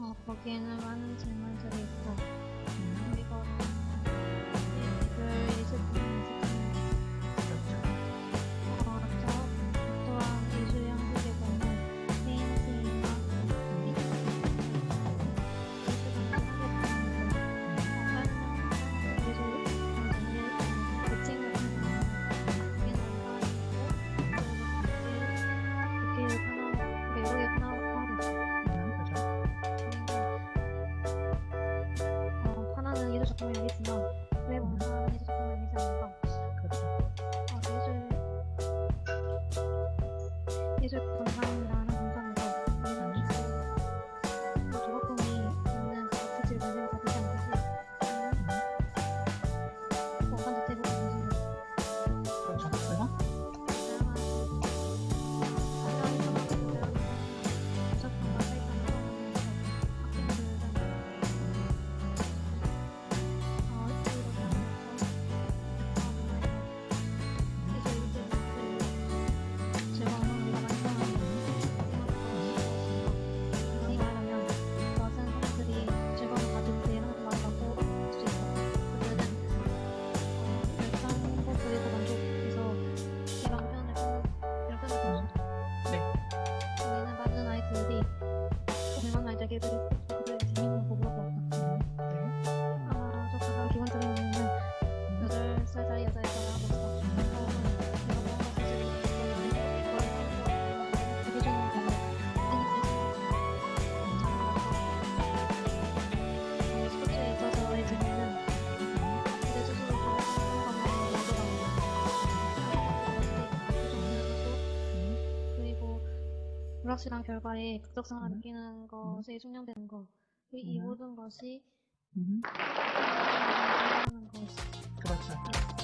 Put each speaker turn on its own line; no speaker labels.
어, 거기에는 많은 질문들이 있고 음. 그리고 불확실한 결과에 극적성을
음.
느끼는 것이 숙련되는 것. 이, 이
음.
모든 것이
음,
하는 것.
그렇죠.